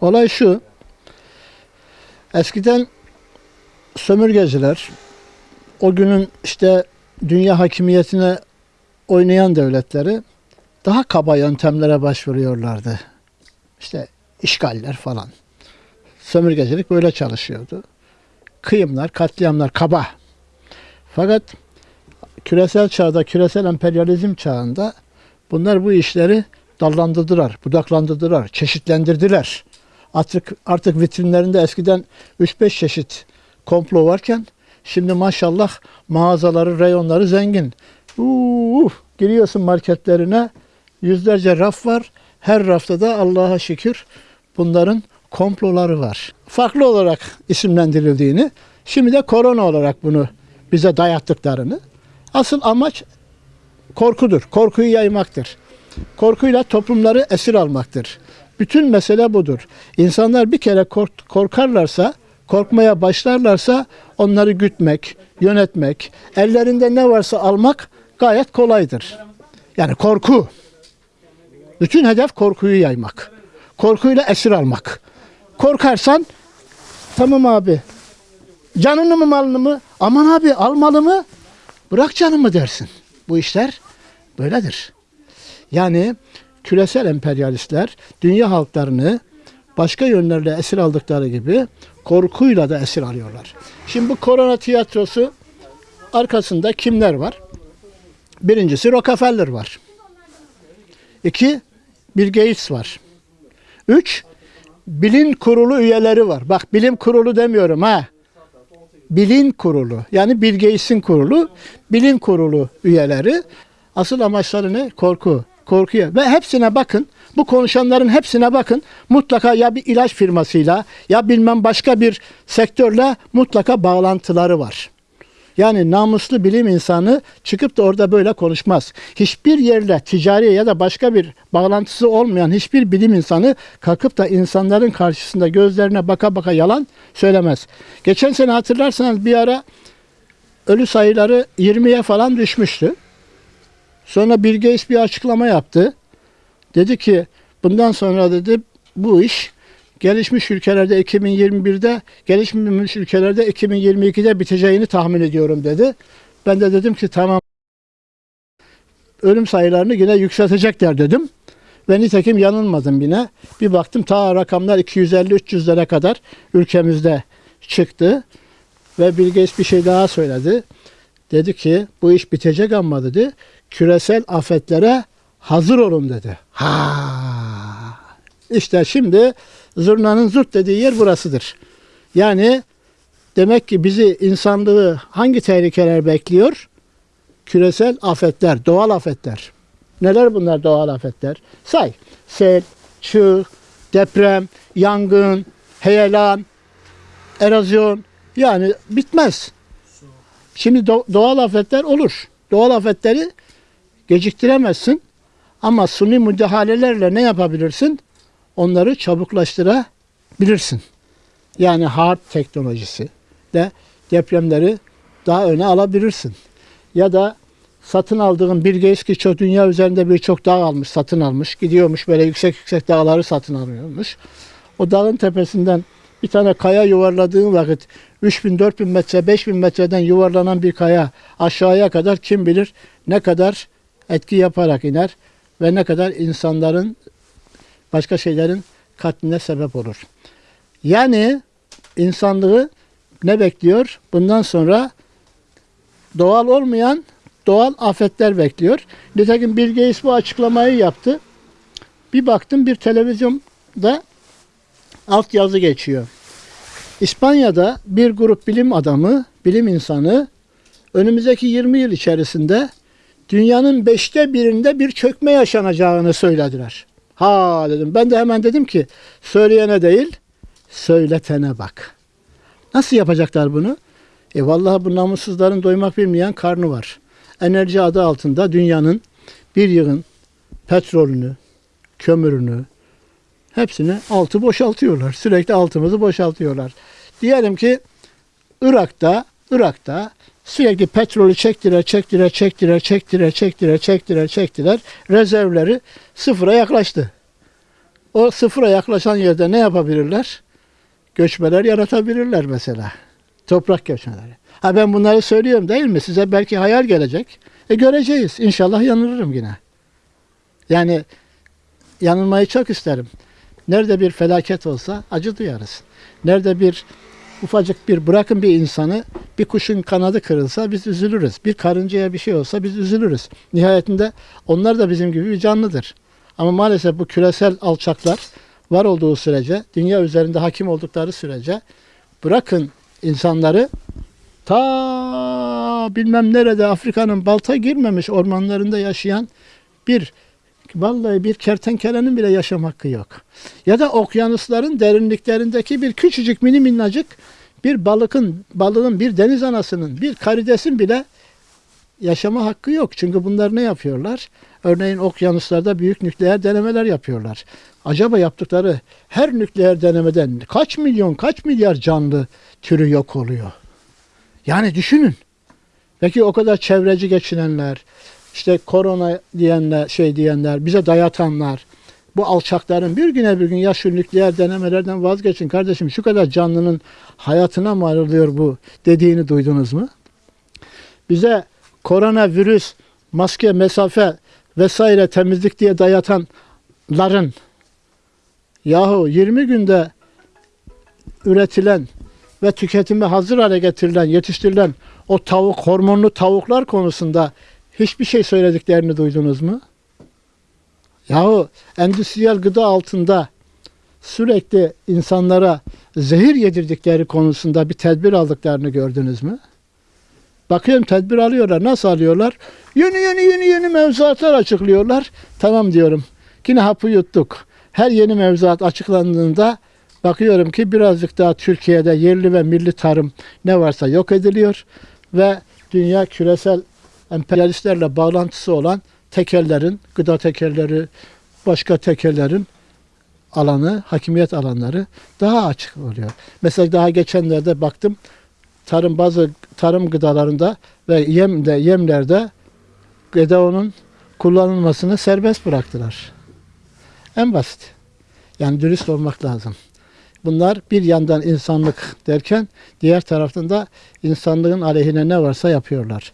Olay şu. Eskiden sömürgeciler o günün işte dünya hakimiyetine oynayan devletleri daha kaba yöntemlere başvuruyorlardı. İşte işgaller falan. Sömürgecilik böyle çalışıyordu. Kıyımlar, katliamlar kaba. Fakat küresel çağda, küresel emperyalizm çağında bunlar bu işleri dallandırdılar, budaklandırdılar, çeşitlendirdiler. Artık artık vitrinlerinde eskiden 3-5 çeşit komplo varken şimdi maşallah mağazaları, reyonları zengin. Uuu, giriyorsun marketlerine yüzlerce raf var. Her rafta da Allah'a şükür bunların komploları var. Farklı olarak isimlendirildiğini, şimdi de korona olarak bunu bize dayattıklarını. Asıl amaç korkudur. Korkuyu yaymaktır. Korkuyla toplumları esir almaktır. Bütün mesele budur. İnsanlar bir kere kork- korkarlarsa, korkmaya başlarlarsa onları gütmek, yönetmek, ellerinde ne varsa almak gayet kolaydır. Yani korku. Bütün hedef korkuyu yaymak. Korkuyla esir almak. Korkarsan tamam abi. Canını mı malını mı? Aman abi almalı mı? Bırak canımı dersin. Bu işler böyledir. Yani küresel emperyalistler dünya halklarını başka yönlerle esir aldıkları gibi korkuyla da esir alıyorlar. Şimdi bu korona tiyatrosu arkasında kimler var? Birincisi Rockefeller var. İki, Bill Gates var. Üç, bilim kurulu üyeleri var. Bak bilim kurulu demiyorum ha. Bilim kurulu yani Bill Gates'in kurulu, bilim kurulu üyeleri. Asıl amaçları ne? Korku. Korkuya. Ve hepsine bakın. Bu konuşanların hepsine bakın. Mutlaka ya bir ilaç firmasıyla ya bilmem başka bir sektörle mutlaka bağlantıları var. Yani namuslu bilim insanı çıkıp da orada böyle konuşmaz. Hiçbir yerle ticari ya da başka bir bağlantısı olmayan hiçbir bilim insanı kalkıp da insanların karşısında gözlerine baka baka yalan söylemez. Geçen sene hatırlarsanız bir ara ölü sayıları 20'ye falan düşmüştü. Sonra Bill Gates bir açıklama yaptı. Dedi ki bundan sonra dedi bu iş gelişmiş ülkelerde 2021'de, gelişmemiş ülkelerde 2022'de biteceğini tahmin ediyorum dedi. Ben de dedim ki tamam ölüm sayılarını yine yükseltecekler dedim. Ve nitekim yanılmadım yine. Bir baktım ta rakamlar 250-300'lere kadar ülkemizde çıktı. Ve Bill Gates bir şey daha söyledi. Dedi ki bu iş bitecek ama dedi küresel afetlere hazır olun dedi. Ha. İşte şimdi zurnanın zurt dediği yer burasıdır. Yani demek ki bizi insanlığı hangi tehlikeler bekliyor? Küresel afetler, doğal afetler. Neler bunlar doğal afetler? Say. Sel, çığ, deprem, yangın, heyelan, erozyon. Yani bitmez. Şimdi do- doğal afetler olur. Doğal afetleri geciktiremezsin. Ama suni müdahalelerle ne yapabilirsin? Onları çabuklaştırabilirsin. Yani hard teknolojisi de depremleri daha öne alabilirsin. Ya da satın aldığın bir eski çok dünya üzerinde birçok dağ almış, satın almış. Gidiyormuş böyle yüksek yüksek dağları satın alıyormuş. O dağın tepesinden bir tane kaya yuvarladığın vakit 3000, 4000 metre, 5000 metreden yuvarlanan bir kaya aşağıya kadar kim bilir ne kadar etki yaparak iner ve ne kadar insanların başka şeylerin katline sebep olur. Yani insanlığı ne bekliyor? Bundan sonra doğal olmayan doğal afetler bekliyor. Nitekim Bill Gates bu açıklamayı yaptı. Bir baktım bir televizyonda altyazı geçiyor. İspanya'da bir grup bilim adamı, bilim insanı önümüzdeki 20 yıl içerisinde dünyanın beşte birinde bir çökme yaşanacağını söylediler. Ha dedim. Ben de hemen dedim ki söyleyene değil, söyletene bak. Nasıl yapacaklar bunu? E vallahi bu namussuzların doymak bilmeyen karnı var. Enerji adı altında dünyanın bir yığın petrolünü, kömürünü, hepsini altı boşaltıyorlar. Sürekli altımızı boşaltıyorlar. Diyelim ki Irak'ta, Irak'ta sürekli petrolü çektiler, çektiler, çektiler, çektiler, çektiler, çektiler, çektiler. Rezervleri sıfıra yaklaştı. O sıfıra yaklaşan yerde ne yapabilirler? Göçmeler yaratabilirler mesela. Toprak göçmeleri. Ha ben bunları söylüyorum değil mi? Size belki hayal gelecek. E göreceğiz. İnşallah yanılırım yine. Yani yanılmayı çok isterim. Nerede bir felaket olsa acı duyarız. Nerede bir ufacık bir bırakın bir insanı bir kuşun kanadı kırılsa biz üzülürüz. Bir karıncaya bir şey olsa biz üzülürüz. Nihayetinde onlar da bizim gibi bir canlıdır. Ama maalesef bu küresel alçaklar var olduğu sürece, dünya üzerinde hakim oldukları sürece bırakın insanları ta bilmem nerede Afrika'nın balta girmemiş ormanlarında yaşayan bir vallahi bir kertenkelenin bile yaşam hakkı yok. Ya da okyanusların derinliklerindeki bir küçücük mini minnacık bir balıkın, balığın, bir deniz anasının, bir karidesin bile yaşama hakkı yok. Çünkü bunlar ne yapıyorlar? Örneğin okyanuslarda büyük nükleer denemeler yapıyorlar. Acaba yaptıkları her nükleer denemeden kaç milyon, kaç milyar canlı türü yok oluyor? Yani düşünün. Peki o kadar çevreci geçinenler, işte korona diyenler, şey diyenler, bize dayatanlar, bu alçakların bir güne bir gün ya şu nükleer denemelerden vazgeçin kardeşim şu kadar canlının hayatına mal oluyor bu dediğini duydunuz mu? Bize koronavirüs, maske, mesafe vesaire temizlik diye dayatanların yahu 20 günde üretilen ve tüketime hazır hale getirilen, yetiştirilen o tavuk, hormonlu tavuklar konusunda hiçbir şey söylediklerini duydunuz mu? Yahu endüstriyel gıda altında sürekli insanlara zehir yedirdikleri konusunda bir tedbir aldıklarını gördünüz mü? Bakıyorum tedbir alıyorlar. Nasıl alıyorlar? Yeni yeni yeni yeni mevzuatlar açıklıyorlar. Tamam diyorum. Yine hapı yuttuk. Her yeni mevzuat açıklandığında bakıyorum ki birazcık daha Türkiye'de yerli ve milli tarım ne varsa yok ediliyor ve dünya küresel emperyalistlerle bağlantısı olan tekellerin, gıda tekelleri, başka tekellerin alanı, hakimiyet alanları daha açık oluyor. Mesela daha geçenlerde baktım tarım bazı tarım gıdalarında ve yemde yemlerde GDO'nun kullanılmasını serbest bıraktılar. En basit. Yani dürüst olmak lazım. Bunlar bir yandan insanlık derken diğer taraftan da insanlığın aleyhine ne varsa yapıyorlar.